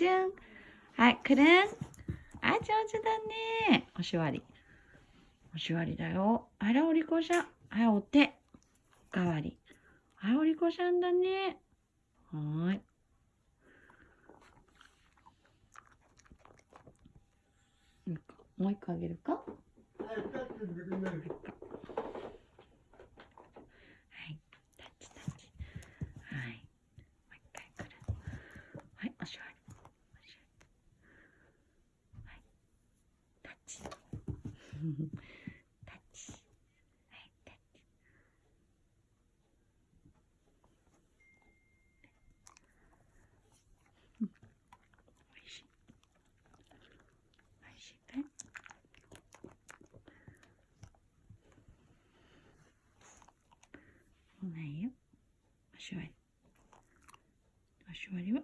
チュン。はい、くるん。あ、上手だね。おしわり。おしわりだよ。あら、おりこさん。はい、お手。おかわり。はい、おりこさんだね。はーい。もう一個あげるか？チタッチはい。タッチおい、しい。おい。しい。かい。まい。よおしおしは